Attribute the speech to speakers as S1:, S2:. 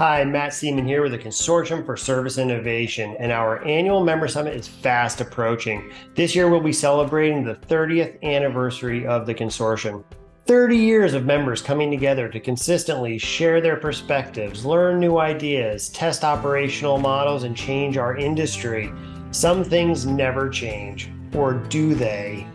S1: Hi, Matt Seaman here with the Consortium for Service Innovation, and our annual member summit is fast approaching. This year, we'll be celebrating the 30th anniversary of the consortium. 30 years of members coming together to consistently share their perspectives, learn new ideas, test operational models, and change our industry. Some things never change, or do they?